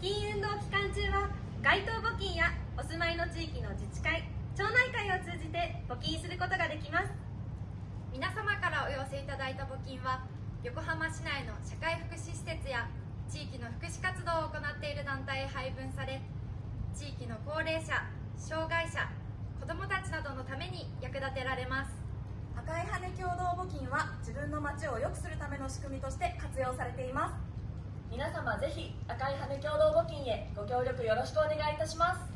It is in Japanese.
金運動期間中は街頭募金やお住まいの地域の自治会町内会を通じて募金することができます。皆様からお寄せいただいた募金は横浜市内の社会福祉施設や地域の福祉活動を行っている団体へ配分され地域の高齢者障害者子どもたちなどのために役立てられます。赤い羽共同募金は自分の街を良くするための仕組みとして活用されています。皆様ぜひ赤い羽共同募金へご協力よろしくお願いいたします。